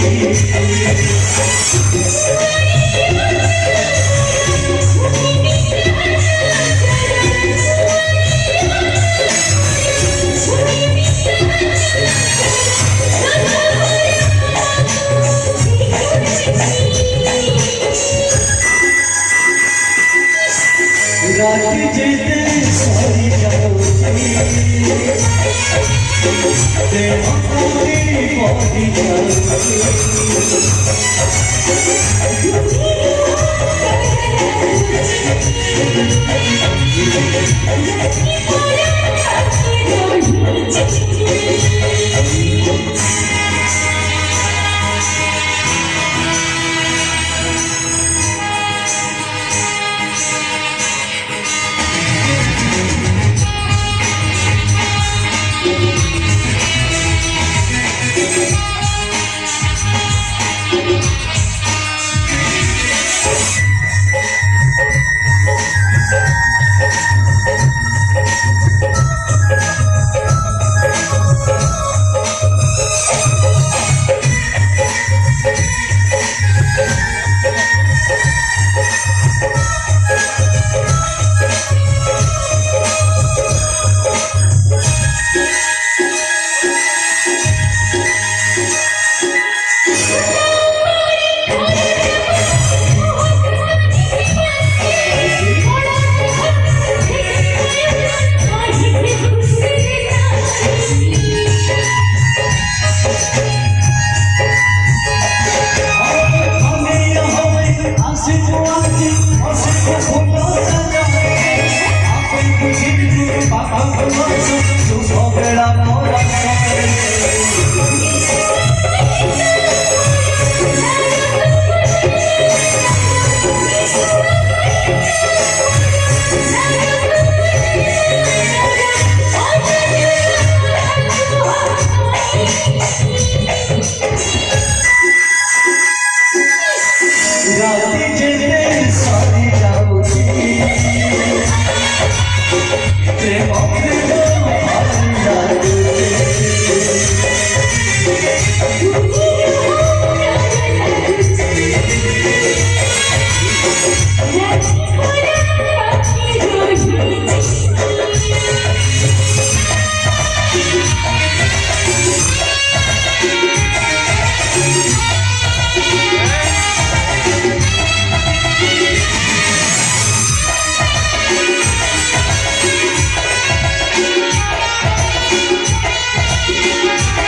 yeah, yeah, তে আপনি Gracias. Thank.